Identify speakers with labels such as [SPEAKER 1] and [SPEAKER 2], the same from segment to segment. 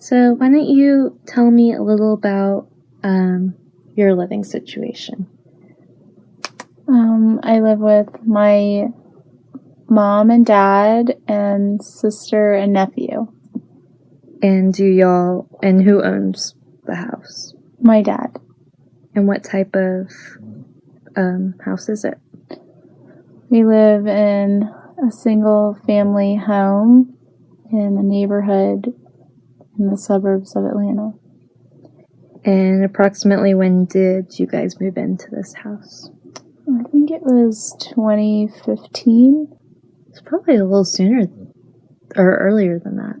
[SPEAKER 1] So, why don't you tell me a little about um, your living situation?
[SPEAKER 2] Um, I live with my mom and dad and sister and nephew.
[SPEAKER 1] And do y'all, and who owns the house?
[SPEAKER 2] My dad.
[SPEAKER 1] And what type of um, house is it?
[SPEAKER 2] We live in a single family home in a neighborhood in the suburbs of Atlanta.
[SPEAKER 1] And approximately when did you guys move into this house?
[SPEAKER 2] I think it was 2015.
[SPEAKER 1] It's probably a little sooner or earlier than that.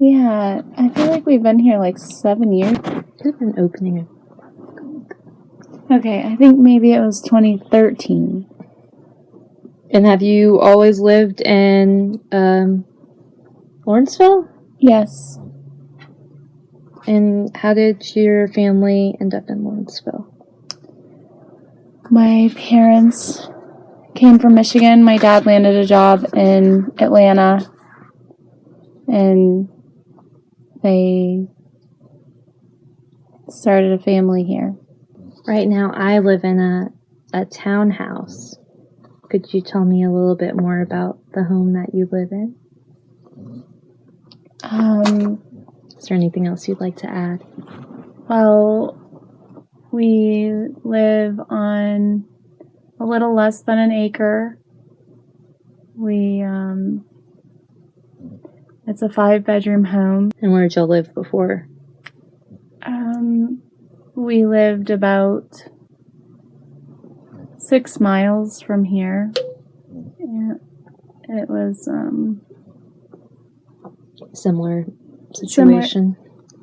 [SPEAKER 2] Yeah, I feel like we've been here like seven years.
[SPEAKER 1] Could have been opening.
[SPEAKER 2] Okay, I think maybe it was 2013.
[SPEAKER 1] And have you always lived in um, Lawrenceville?
[SPEAKER 2] Yes.
[SPEAKER 1] And how did your family end up in Lawrenceville?
[SPEAKER 2] My parents came from Michigan. My dad landed a job in Atlanta. And they started a family here.
[SPEAKER 1] Right now, I live in a, a townhouse. Could you tell me a little bit more about the home that you live in?
[SPEAKER 2] Um,
[SPEAKER 1] Is there anything else you'd like to add?
[SPEAKER 2] well, we live on a little less than an acre. We, um, it's a five bedroom home.
[SPEAKER 1] And where did y'all live before?
[SPEAKER 2] Um, we lived about six miles from here. Yeah, it was um,
[SPEAKER 1] Similar situation.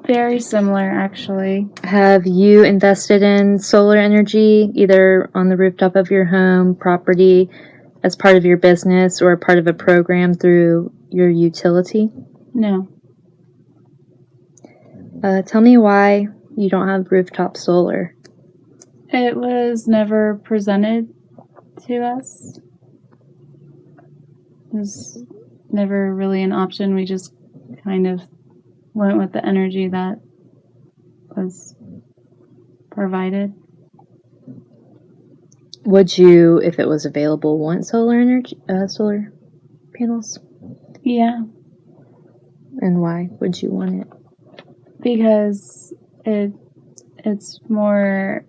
[SPEAKER 2] very similar, actually.
[SPEAKER 1] Have you invested in solar energy either on the rooftop of your home, property, as part of your business, or part of a program through your utility?
[SPEAKER 2] No,
[SPEAKER 1] Uh, tell me why you don't have rooftop solar.
[SPEAKER 2] it was never presented to us. It was never really an option. We just kind of went with the energy that was provided.
[SPEAKER 1] Would you, if it was available, want solar energy, uh, solar panels?
[SPEAKER 2] Yeah,
[SPEAKER 1] And why would you want it?
[SPEAKER 2] because it it's more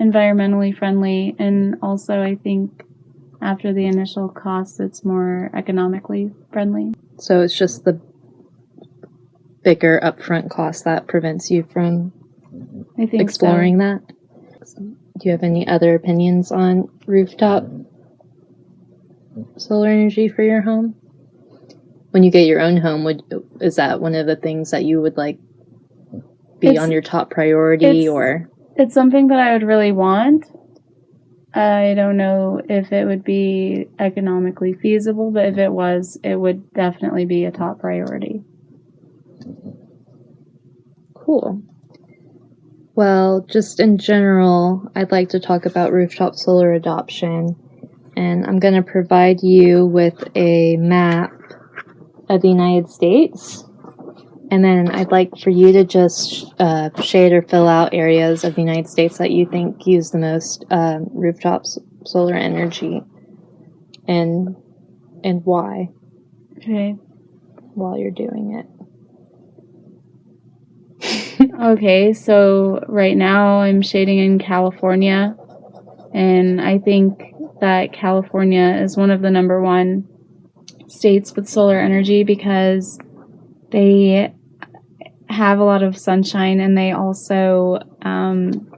[SPEAKER 2] environmentally friendly and also I think after the initial cost it's more economically friendly.
[SPEAKER 1] So it's just the bigger upfront cost that prevents you from
[SPEAKER 2] I think so.
[SPEAKER 1] exploring that. Do you have any other opinions on rooftop solar energy for your home? When you get your own home, would is that one of the things that you would like be
[SPEAKER 2] It's-
[SPEAKER 1] on your top priority
[SPEAKER 2] it's-
[SPEAKER 1] or
[SPEAKER 2] It's something that I would really want. I don't know if it would be economically feasible, but if it was, it would definitely be a top priority.
[SPEAKER 1] Cool. Well, just in general, I'd like to talk about rooftop solar adoption. And I'm going to provide you with a map of the United States. And then I'd like for you to just uh, shade or fill out areas of the United States that you think use the most um, rooftop solar energy and and why
[SPEAKER 2] Okay.
[SPEAKER 1] while you're doing it.
[SPEAKER 2] Okay, so right now I'm shading in California, and I think that California is one of the number one states with solar energy because they have a lot of sunshine and they also um,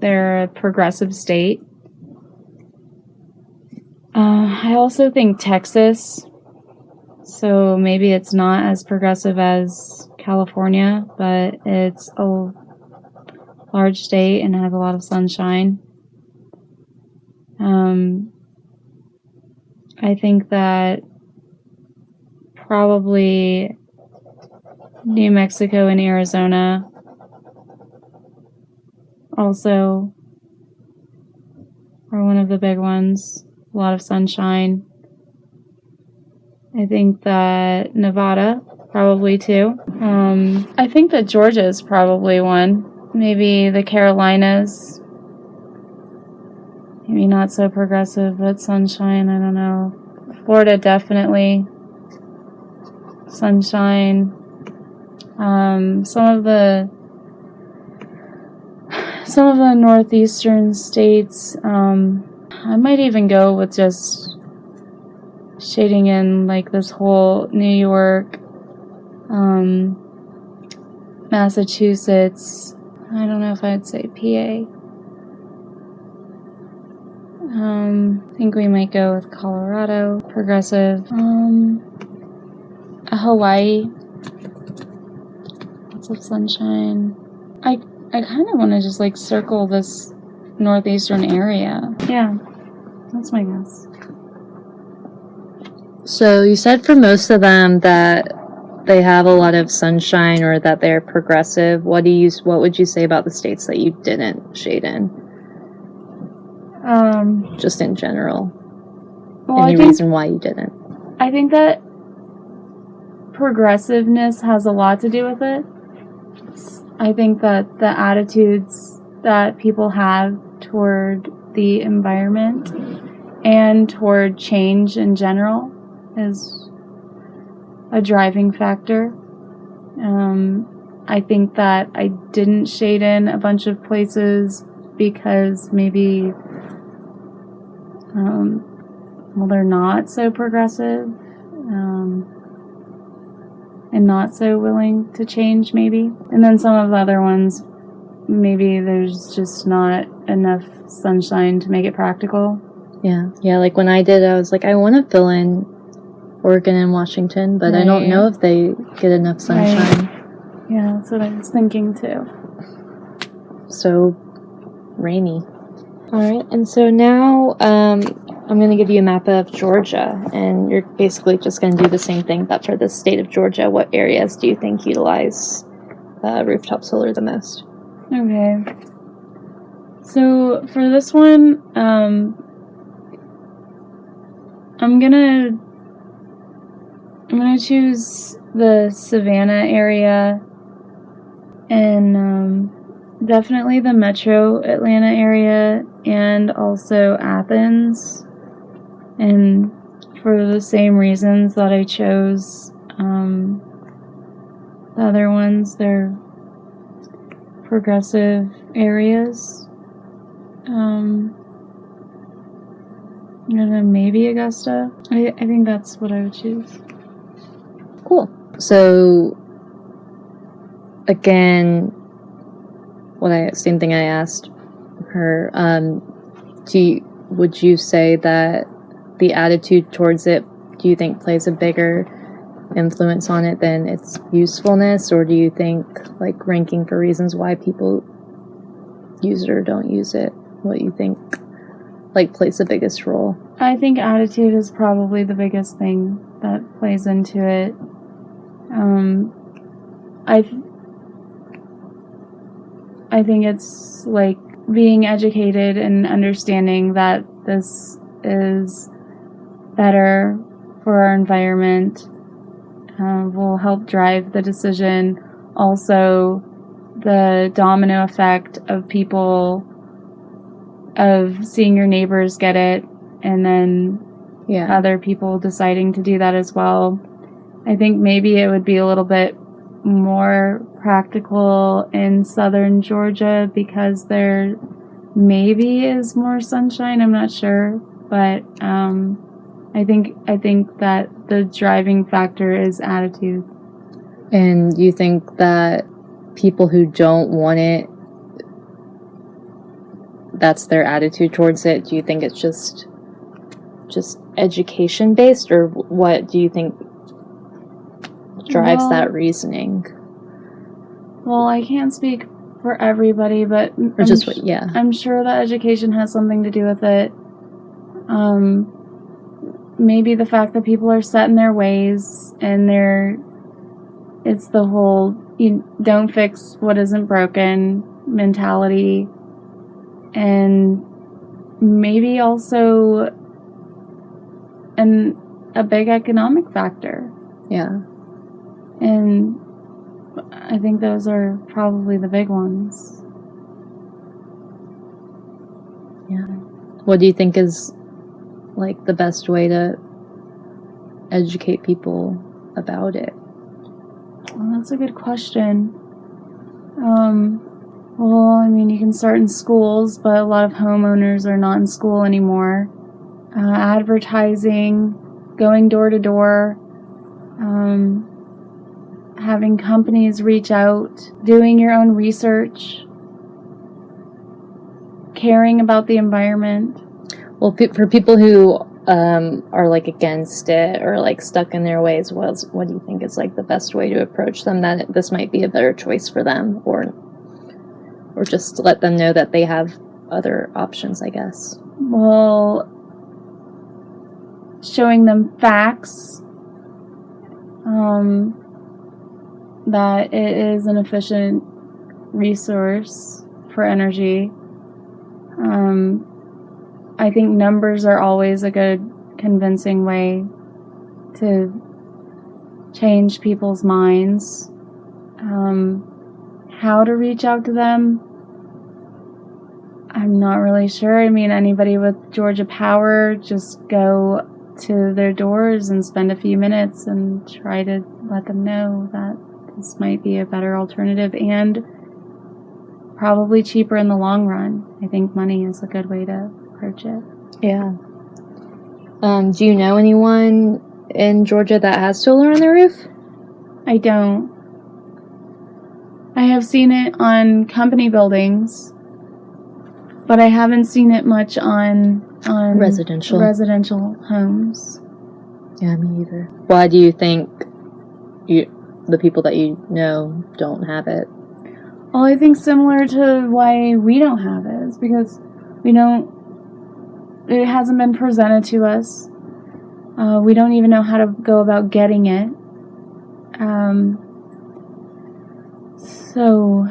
[SPEAKER 2] they're a progressive state. Uh, I also think Texas, so maybe it's not as progressive as California, but it's a large state and has a lot of sunshine. Um, I think that probably New Mexico and Arizona also are one of the big ones. A lot of sunshine. I think that Nevada probably two. Um, I think that Georgia is probably one. Maybe the Carolinas. Maybe not so progressive, but sunshine, I don't know. Florida, definitely. Sunshine. Um, some of the some of the northeastern states. Um, I might even go with just shading in like this whole New York, um, Massachusetts. I don't know if I'd say PA. Um, I think we might go with Colorado, progressive. Um, Hawaii, lots of sunshine. I I kind of want to just like circle this northeastern area. Yeah, that's my guess.
[SPEAKER 1] So you said for most of them that they have a lot of sunshine or that they're progressive. What do you what would you say about the states that you didn't shade in?
[SPEAKER 2] Um,
[SPEAKER 1] Just in general.
[SPEAKER 2] well,
[SPEAKER 1] Any
[SPEAKER 2] think
[SPEAKER 1] reason why you didn't?
[SPEAKER 2] I think that progressiveness has a lot to do with it. I think that the attitudes that people have toward the environment and toward change in general is a driving factor. Um, I think that I didn't shade in a bunch of places because maybe, um, well, they're not so progressive um, and not so willing to change, maybe. And then some of the other ones, maybe there's just not enough sunshine to make it practical.
[SPEAKER 1] Yeah. Yeah, like when I did I was like I want to fill in Oregon and Washington, but I don't know if they get enough sunshine.
[SPEAKER 2] Yeah, that's what I was thinking too.
[SPEAKER 1] So rainy. All right. And so now um I'm going to give you a map of Georgia, and you're basically just going to do the same thing, but for the state of Georgia, what areas do you think utilize uh, rooftop solar the most?
[SPEAKER 2] Okay. So for this one, um, I'm gonna I'm gonna choose the Savannah area and um, definitely the Metro Atlanta area and also Athens. And for the same reasons that I chose um, the other ones, they're progressive areas. Um, then maybe Augusta. I, I think that's what I would choose.
[SPEAKER 1] Cool. So again, what I same thing I asked her. Um, do you, would you say that the attitude towards it do you think plays a bigger influence on it than its usefulness, or do you think like ranking for reasons why people use it or don't use it? What you think like plays the biggest role?
[SPEAKER 2] I think attitude is probably the biggest thing that plays into it. Um, I, I think it's like being educated and understanding that this is better for our environment uh, will help drive the decision. Also, the domino effect of people of seeing your neighbors get it and then
[SPEAKER 1] Yeah.
[SPEAKER 2] other people deciding to do that as well. I think maybe it would be a little bit more practical in southern Georgia because there maybe is more sunshine. I'm not sure, but um, I think I think that the driving factor is attitude.
[SPEAKER 1] And you think that people who don't want it, that's their attitude towards it? Do you think it's just just education based, or what do you think drives
[SPEAKER 2] Well-
[SPEAKER 1] that reasoning?
[SPEAKER 2] Well, I can't speak for everybody, but
[SPEAKER 1] Or
[SPEAKER 2] I'm
[SPEAKER 1] just what? Yeah,
[SPEAKER 2] I'm sure that education has something to do with it. Um, maybe the fact that people are set in their ways and they're, it's the whole you don't fix what isn't broken mentality. And maybe also an, a big economic factor.
[SPEAKER 1] yeah.
[SPEAKER 2] And I think those are probably the big ones. Yeah.
[SPEAKER 1] What do you think is like the best way to educate people about it?
[SPEAKER 2] Well, that's a good question. Um, well, I mean, you can start in schools, but a lot of homeowners are not in school anymore. Uh, advertising, going door to door, um, having companies reach out, doing your own research, caring about the environment.
[SPEAKER 1] Well, pe- for people who um, are like against it or like stuck in their ways, what what do you think is like the best way to approach them? That this might be a better choice for them, or or just let them know that they have other options. I guess.
[SPEAKER 2] Well, showing them facts um, that it is an efficient resource for energy. Um, I think numbers are always a good convincing way to change people's minds. Um, how to reach out to them, I'm not really sure. I mean, anybody with Georgia Power, just go to their doors and spend a few minutes and try to let them know that this might be a better alternative and probably cheaper in the long run. I think money is a good way to approach it.
[SPEAKER 1] Yeah. Um, do you know anyone in Georgia that has solar on their roof?
[SPEAKER 2] I don't. I have seen it on company buildings, but I haven't seen it much on on
[SPEAKER 1] Residential.
[SPEAKER 2] residential homes.
[SPEAKER 1] yeah, me either. Why do you think you the people that you know don't have it?
[SPEAKER 2] Well, I think similar to why we don't have it is because we don't. It hasn't been presented to us. Uh, we don't even know how to go about getting it. Um, so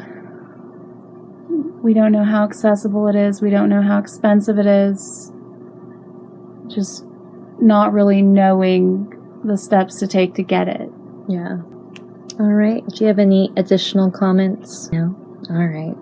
[SPEAKER 2] we don't know how accessible it is. We don't know how expensive it is. Just not really knowing the steps to take to get it.
[SPEAKER 1] Yeah. All right. Do you have any additional comments? No. All right.